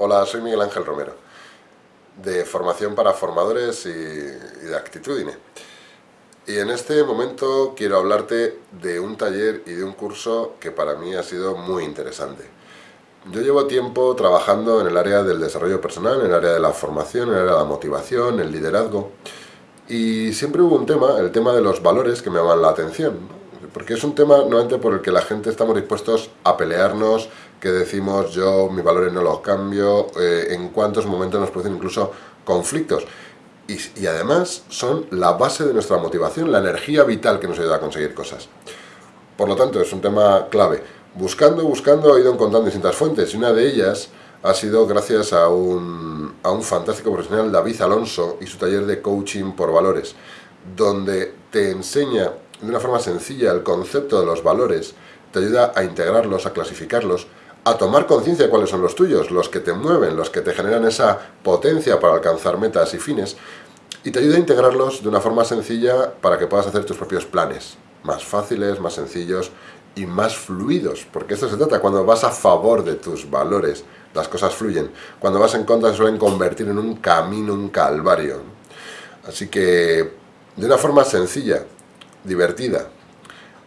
Hola, soy Miguel Ángel Romero, de Formación para Formadores y, de Actitudine. Y en este momento quiero hablarte de un taller y de un curso que para mí ha sido muy interesante. Yo llevo tiempo trabajando en el área del desarrollo personal, en el área de la formación, en el área de la motivación, el liderazgo, y siempre hubo un tema, el tema de los valores, que me llaman la atención porque es un tema nuevamente por el que la gente estamos dispuestos a pelearnos, que decimos yo mis valores no los cambio, eh, en cuántos momentos nos producen incluso conflictos. Y, y, además son la base de nuestra motivación, la energía vital que nos ayuda a conseguir cosas. Por lo tanto, es un tema clave. Buscando, buscando, he ido encontrando distintas fuentes y una de ellas ha sido gracias a un, a un fantástico profesional, David Alonso, y su taller de coaching por valores, donde te enseña de una forma sencilla el concepto de los valores, te ayuda a integrarlos, a clasificarlos, a tomar conciencia de cuáles son los tuyos, los que te mueven, los que te generan esa potencia para alcanzar metas y fines, y te ayuda a integrarlos de una forma sencilla para que puedas hacer tus propios planes, más fáciles, más sencillos y más fluidos, porque esto se trata, cuando vas a favor de tus valores, las cosas fluyen, cuando vas en contra se suelen convertir en un camino, un calvario. Así que, de una forma sencilla, divertida,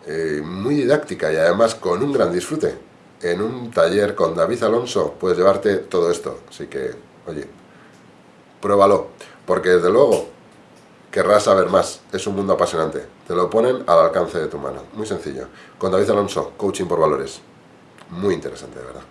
eh, muy didáctica y además con un gran disfrute. En un taller con David Alonso puedes llevarte todo esto. Así que, oye, pruébalo. Porque desde luego querrás saber más. Es un mundo apasionante. Te lo ponen al alcance de tu mano. Muy sencillo. Con David Alonso, Coaching por Valores. Muy interesante, de verdad.